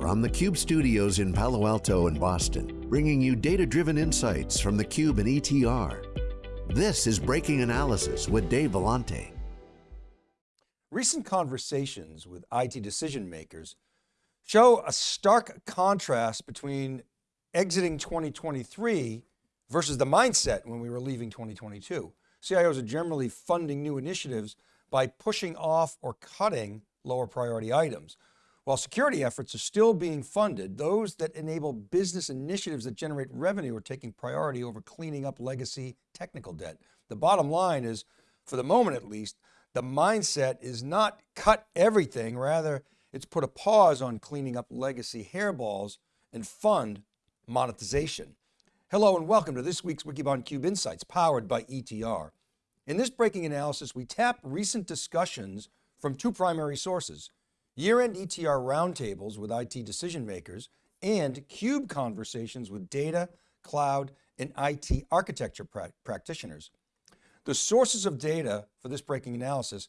From the Cube studios in Palo Alto and Boston, bringing you data-driven insights from the Cube and ETR. This is Breaking Analysis with Dave Vellante. Recent conversations with IT decision makers show a stark contrast between exiting 2023 versus the mindset when we were leaving 2022. CIOs are generally funding new initiatives by pushing off or cutting lower priority items. While security efforts are still being funded, those that enable business initiatives that generate revenue are taking priority over cleaning up legacy technical debt. The bottom line is, for the moment at least, the mindset is not cut everything, rather it's put a pause on cleaning up legacy hairballs and fund monetization. Hello and welcome to this week's Wikibon Cube Insights powered by ETR. In this breaking analysis, we tap recent discussions from two primary sources, year-end ETR roundtables with IT decision makers, and CUBE conversations with data, cloud, and IT architecture pra practitioners. The sources of data for this breaking analysis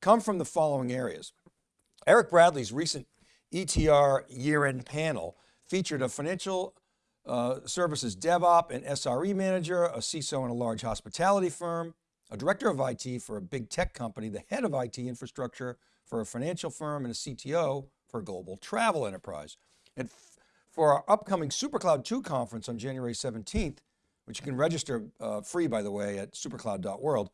come from the following areas. Eric Bradley's recent ETR year-end panel featured a financial uh, services DevOps and SRE manager, a CISO in a large hospitality firm, a director of IT for a big tech company, the head of IT infrastructure for a financial firm and a CTO for a global travel enterprise. And for our upcoming SuperCloud 2 conference on January 17th, which you can register uh, free by the way at supercloud.world,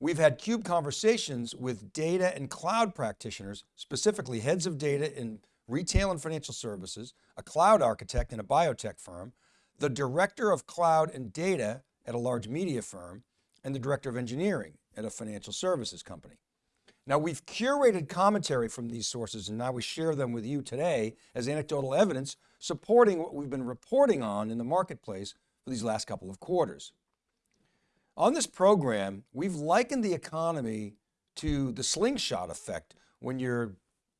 we've had CUBE conversations with data and cloud practitioners, specifically heads of data in retail and financial services, a cloud architect in a biotech firm, the director of cloud and data at a large media firm, and the director of engineering at a financial services company. Now we've curated commentary from these sources and now we share them with you today as anecdotal evidence supporting what we've been reporting on in the marketplace for these last couple of quarters. On this program, we've likened the economy to the slingshot effect when you're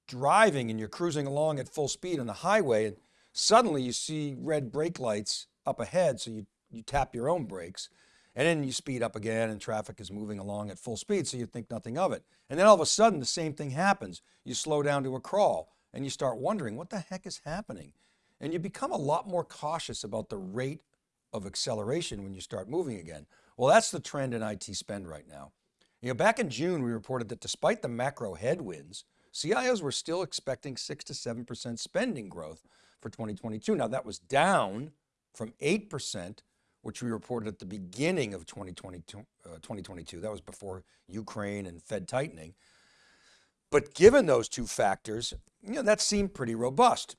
driving and you're cruising along at full speed on the highway and suddenly you see red brake lights up ahead so you, you tap your own brakes and then you speed up again and traffic is moving along at full speed so you think nothing of it. And then all of a sudden the same thing happens. You slow down to a crawl and you start wondering what the heck is happening? And you become a lot more cautious about the rate of acceleration when you start moving again. Well, that's the trend in IT spend right now. You know, back in June, we reported that despite the macro headwinds, CIOs were still expecting six to 7% spending growth for 2022. Now that was down from 8% which we reported at the beginning of 2022, uh, 2022. That was before Ukraine and Fed tightening. But given those two factors, you know, that seemed pretty robust.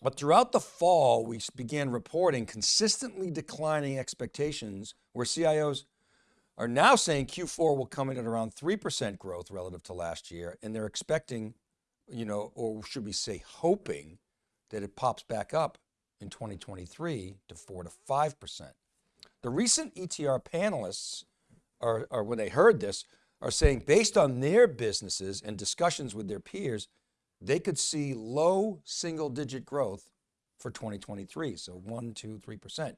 But throughout the fall, we began reporting consistently declining expectations where CIOs are now saying Q4 will come in at around 3% growth relative to last year. And they're expecting, you know, or should we say hoping that it pops back up in 2023 to four to 5%. The recent ETR panelists are, are, when they heard this, are saying based on their businesses and discussions with their peers, they could see low single digit growth for 2023. So one, two, three percent.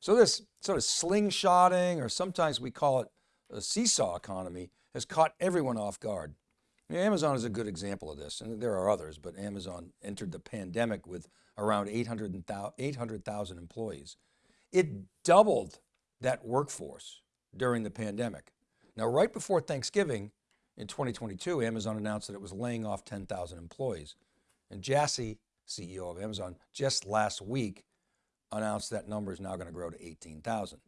So this sort of slingshotting, or sometimes we call it a seesaw economy, has caught everyone off guard. Amazon is a good example of this, and there are others, but Amazon entered the pandemic with around 800,000 800, employees. It doubled that workforce during the pandemic. Now, right before Thanksgiving in 2022, Amazon announced that it was laying off 10,000 employees. And Jassy, CEO of Amazon, just last week announced that number is now going to grow to 18,000.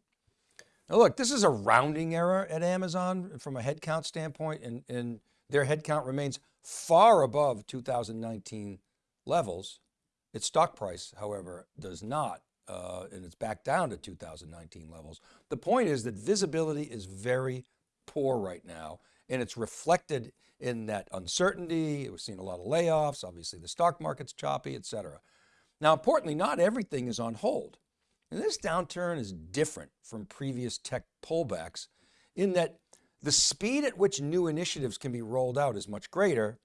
Now look, this is a rounding error at Amazon from a headcount standpoint and, and their headcount remains far above 2019 levels. Its stock price, however, does not uh, and it's back down to 2019 levels. The point is that visibility is very poor right now and it's reflected in that uncertainty. We're seeing a lot of layoffs. Obviously the stock market's choppy, et cetera. Now, importantly, not everything is on hold. And this downturn is different from previous tech pullbacks in that the speed at which new initiatives can be rolled out is much greater,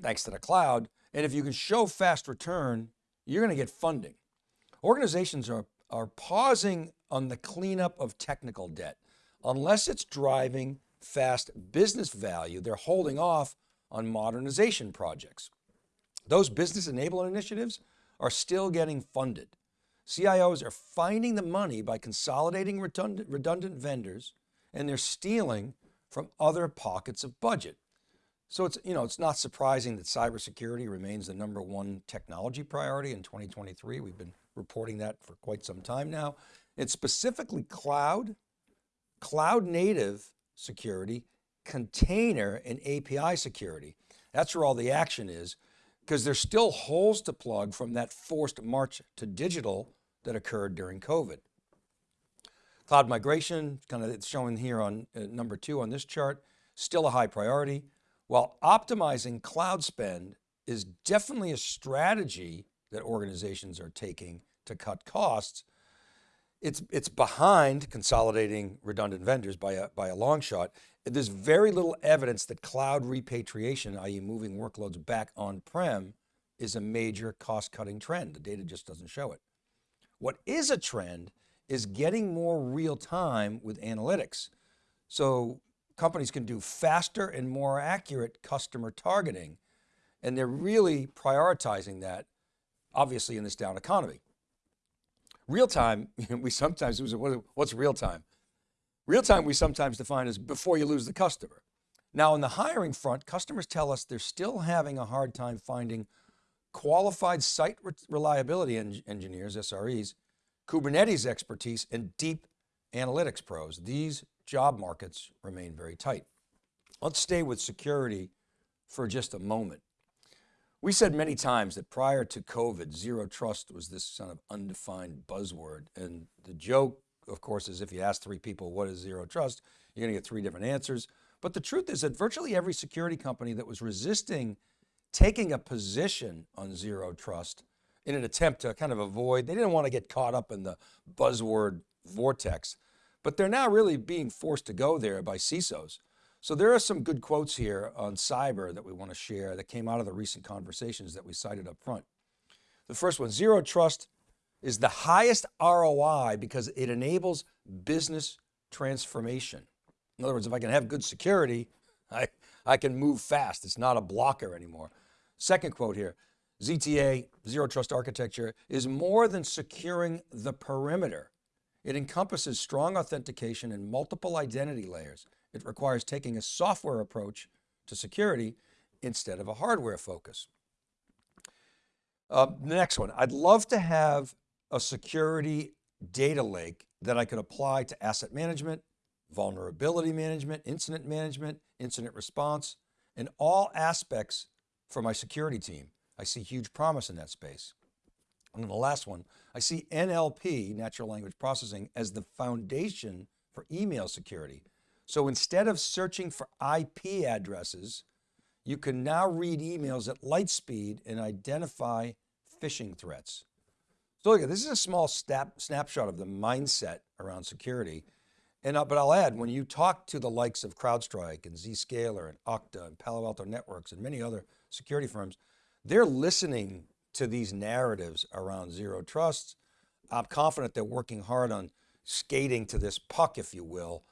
thanks to the cloud. And if you can show fast return, you're going to get funding. Organizations are, are pausing on the cleanup of technical debt. Unless it's driving fast business value, they're holding off on modernization projects. those business enablement initiatives are still getting funded. CIOs are finding the money by consolidating redundant, redundant vendors and they're stealing from other pockets of budget. So it's, you know, it's not surprising that cybersecurity remains the number one technology priority in 2023. We've been reporting that for quite some time now. It's specifically cloud, cloud native security, container and API security. That's where all the action is because there's still holes to plug from that forced march to digital that occurred during COVID. Cloud migration, kind of it's showing here on uh, number two on this chart, still a high priority. While optimizing cloud spend is definitely a strategy that organizations are taking to cut costs, it's, it's behind consolidating redundant vendors by a, by a long shot. There's very little evidence that cloud repatriation, i.e. moving workloads back on-prem is a major cost cutting trend. The data just doesn't show it. What is a trend is getting more real time with analytics. So companies can do faster and more accurate customer targeting. And they're really prioritizing that, obviously in this down economy. Real time, we sometimes, what's real time? Real time we sometimes define as before you lose the customer. Now on the hiring front, customers tell us they're still having a hard time finding qualified site reliability en engineers, SREs, Kubernetes expertise, and deep analytics pros. These job markets remain very tight. Let's stay with security for just a moment. We said many times that prior to COVID, zero trust was this kind of undefined buzzword. And the joke, of course, is if you ask three people, what is zero trust? You're going to get three different answers. But the truth is that virtually every security company that was resisting taking a position on zero trust in an attempt to kind of avoid, they didn't want to get caught up in the buzzword vortex, but they're now really being forced to go there by CISOs. So there are some good quotes here on cyber that we want to share that came out of the recent conversations that we cited up front. The first one, zero trust is the highest ROI because it enables business transformation. In other words, if I can have good security, I, I can move fast. It's not a blocker anymore. Second quote here, ZTA, Zero Trust Architecture, is more than securing the perimeter. It encompasses strong authentication and multiple identity layers. It requires taking a software approach to security instead of a hardware focus. Uh, the next one, I'd love to have a security data lake that I could apply to asset management, vulnerability management, incident management, incident response, and all aspects for my security team. I see huge promise in that space. And then the last one, I see NLP, natural language processing, as the foundation for email security. So instead of searching for IP addresses, you can now read emails at light speed and identify phishing threats. So look, this is a small snap, snapshot of the mindset around security. And, uh, but I'll add, when you talk to the likes of CrowdStrike and Zscaler and Okta and Palo Alto Networks and many other security firms, they're listening to these narratives around zero trust. I'm confident they're working hard on skating to this puck, if you will.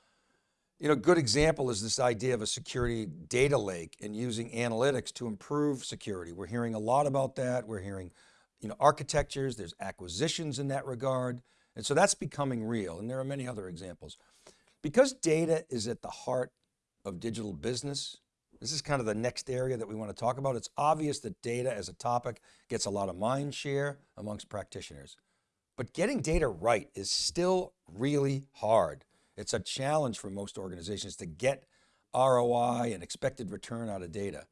You know, a good example is this idea of a security data lake and using analytics to improve security. We're hearing a lot about that. We're hearing, you know, architectures, there's acquisitions in that regard. And so that's becoming real. And there are many other examples. Because data is at the heart of digital business, this is kind of the next area that we want to talk about. It's obvious that data as a topic gets a lot of mind share amongst practitioners, but getting data right is still really hard. It's a challenge for most organizations to get ROI and expected return out of data.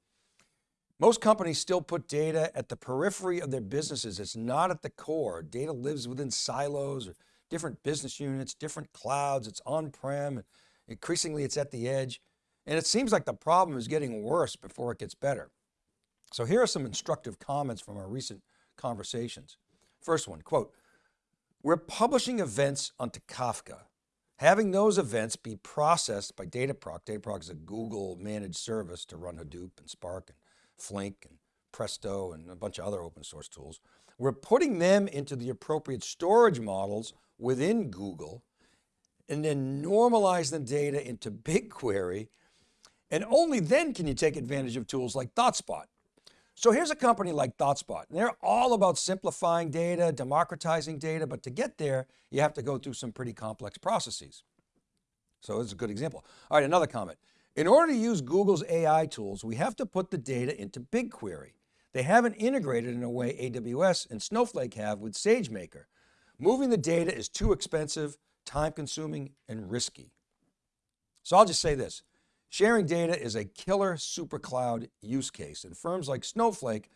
Most companies still put data at the periphery of their businesses. It's not at the core. Data lives within silos, or different business units, different clouds, it's on-prem, increasingly it's at the edge. And it seems like the problem is getting worse before it gets better. So here are some instructive comments from our recent conversations. First one, quote, we're publishing events onto Kafka. Having those events be processed by Dataproc. Dataproc is a Google managed service to run Hadoop and Spark and Flink and Presto and a bunch of other open source tools. We're putting them into the appropriate storage models within Google and then normalize the data into BigQuery and only then can you take advantage of tools like ThoughtSpot. So here's a company like ThoughtSpot. They're all about simplifying data, democratizing data, but to get there, you have to go through some pretty complex processes. So it's a good example. All right, another comment. In order to use Google's AI tools, we have to put the data into BigQuery. They haven't integrated in a way AWS and Snowflake have with SageMaker. Moving the data is too expensive, time consuming, and risky. So I'll just say this, sharing data is a killer super cloud use case and firms like Snowflake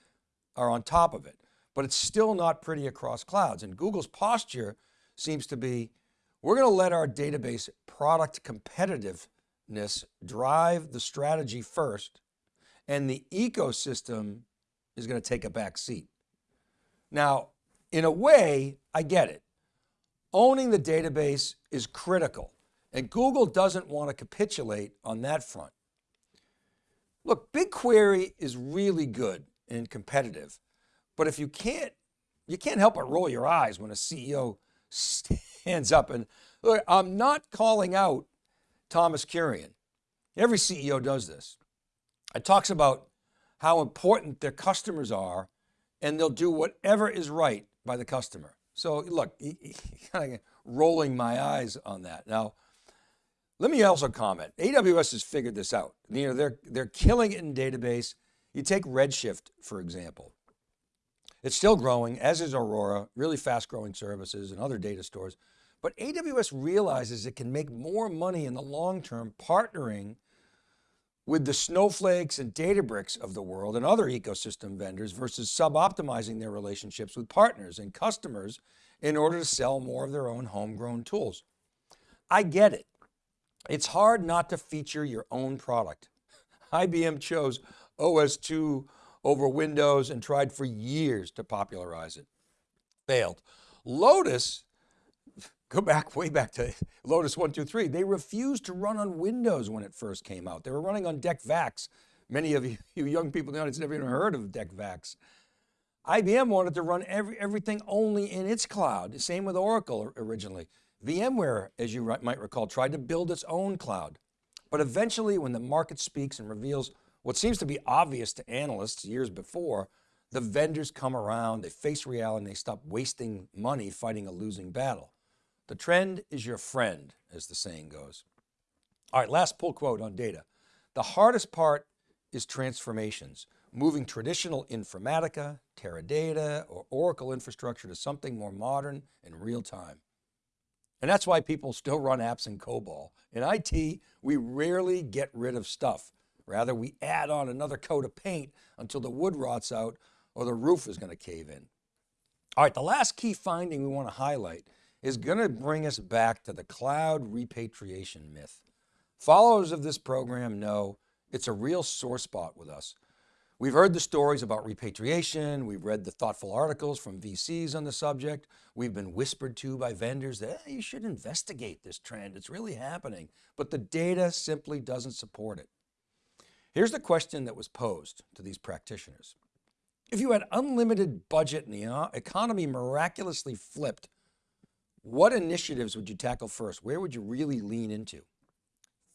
are on top of it, but it's still not pretty across clouds. And Google's posture seems to be, we're going to let our database product competitiveness drive the strategy first and the ecosystem is going to take a back seat. Now, in a way, I get it. Owning the database is critical and Google doesn't want to capitulate on that front. Look, BigQuery is really good and competitive, but if you can't, you can't help but roll your eyes when a CEO stands up and look, I'm not calling out Thomas Kurian. Every CEO does this. It talks about how important their customers are and they'll do whatever is right by the customer. So look, kind of rolling my eyes on that. Now, let me also comment, AWS has figured this out. You know, they're, they're killing it in database. You take Redshift, for example. It's still growing, as is Aurora, really fast growing services and other data stores. But AWS realizes it can make more money in the long term partnering with the Snowflakes and Databricks of the world and other ecosystem vendors versus sub-optimizing their relationships with partners and customers in order to sell more of their own homegrown tools. I get it. It's hard not to feature your own product. IBM chose OS2 over Windows and tried for years to popularize it. Failed. Lotus Go back, way back to Lotus 123. They refused to run on Windows when it first came out. They were running on DEC VAX. Many of you, you young people in the audience never even heard of DEC VAX. IBM wanted to run every, everything only in its cloud. The same with Oracle originally. VMware, as you might recall, tried to build its own cloud. But eventually when the market speaks and reveals what seems to be obvious to analysts years before, the vendors come around, they face reality, and they stop wasting money fighting a losing battle. The trend is your friend, as the saying goes. All right, last pull quote on data. The hardest part is transformations, moving traditional Informatica, Teradata, or Oracle infrastructure to something more modern and real time. And that's why people still run apps in COBOL. In IT, we rarely get rid of stuff. Rather, we add on another coat of paint until the wood rots out or the roof is going to cave in. All right, the last key finding we want to highlight is going to bring us back to the cloud repatriation myth. Followers of this program know it's a real sore spot with us. We've heard the stories about repatriation. We've read the thoughtful articles from VCs on the subject. We've been whispered to by vendors that you should investigate this trend. It's really happening, but the data simply doesn't support it. Here's the question that was posed to these practitioners. If you had unlimited budget and the economy miraculously flipped what initiatives would you tackle first? Where would you really lean into?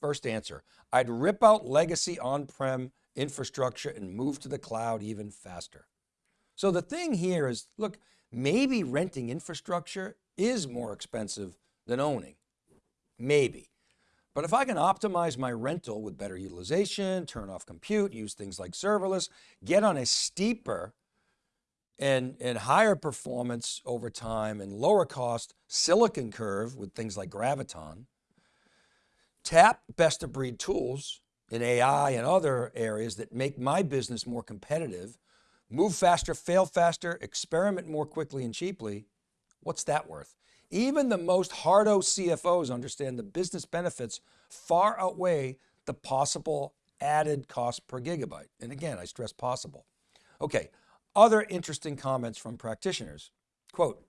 First answer, I'd rip out legacy on-prem infrastructure and move to the cloud even faster. So the thing here is, look, maybe renting infrastructure is more expensive than owning, maybe. But if I can optimize my rental with better utilization, turn off compute, use things like serverless, get on a steeper and, and higher performance over time and lower cost silicon curve with things like Graviton, tap best of breed tools in AI and other areas that make my business more competitive, move faster, fail faster, experiment more quickly and cheaply, what's that worth? Even the most hardo CFOs understand the business benefits far outweigh the possible added cost per gigabyte. And again, I stress possible. Okay, other interesting comments from practitioners, quote,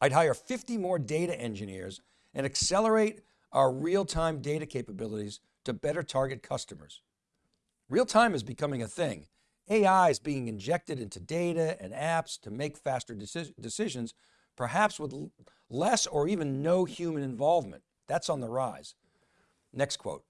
I'd hire 50 more data engineers and accelerate our real-time data capabilities to better target customers. Real-time is becoming a thing. AI is being injected into data and apps to make faster deci decisions, perhaps with less or even no human involvement. That's on the rise. Next quote,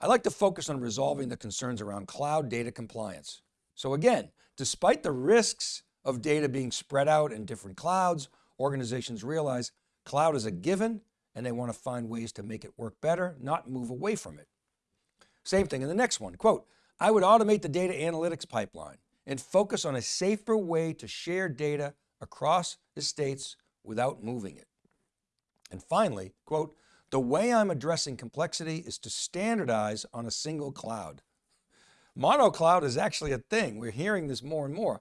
I like to focus on resolving the concerns around cloud data compliance. So again, Despite the risks of data being spread out in different clouds, organizations realize cloud is a given and they want to find ways to make it work better, not move away from it. Same thing in the next one, quote, I would automate the data analytics pipeline and focus on a safer way to share data across estates without moving it. And finally, quote, the way I'm addressing complexity is to standardize on a single cloud. Mono cloud is actually a thing. We're hearing this more and more.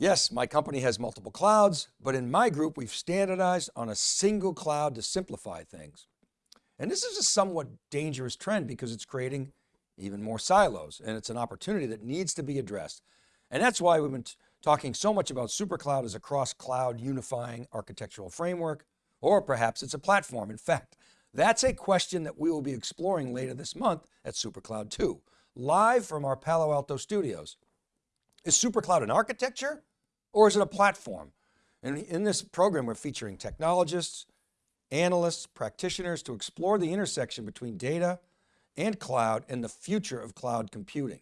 Yes, my company has multiple clouds, but in my group, we've standardized on a single cloud to simplify things. And this is a somewhat dangerous trend because it's creating even more silos and it's an opportunity that needs to be addressed. And that's why we've been talking so much about SuperCloud as a cross-cloud unifying architectural framework, or perhaps it's a platform. In fact, that's a question that we will be exploring later this month at SuperCloud 2, live from our Palo Alto studios. Is SuperCloud an architecture or is it a platform? And in this program, we're featuring technologists, analysts, practitioners to explore the intersection between data and cloud and the future of cloud computing.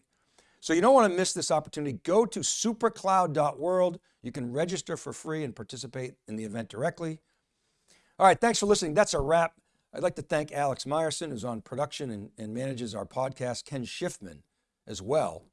So you don't want to miss this opportunity. Go to supercloud.world. You can register for free and participate in the event directly. All right, thanks for listening. That's a wrap. I'd like to thank Alex Myerson, who's on production and, and manages our podcast, Ken Schiffman as well.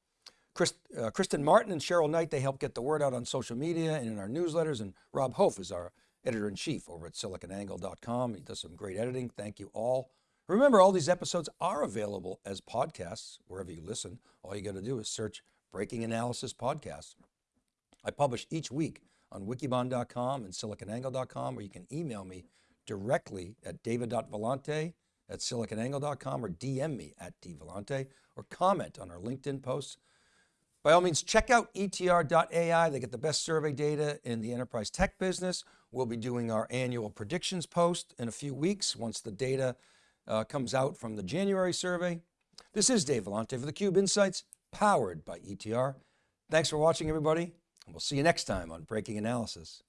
Chris, uh, Kristen Martin and Cheryl Knight, they help get the word out on social media and in our newsletters. And Rob Hof is our editor-in-chief over at siliconangle.com. He does some great editing. Thank you all. Remember, all these episodes are available as podcasts wherever you listen. All you got to do is search Breaking Analysis Podcast. I publish each week on wikibon.com and siliconangle.com, or you can email me directly at david.vellante at siliconangle.com or DM me at dvellante or comment on our LinkedIn posts. By all means, check out etr.ai. They get the best survey data in the enterprise tech business. We'll be doing our annual predictions post in a few weeks once the data uh, comes out from the January survey. This is Dave Vellante for theCUBE Insights, powered by ETR. Thanks for watching everybody, and we'll see you next time on Breaking Analysis.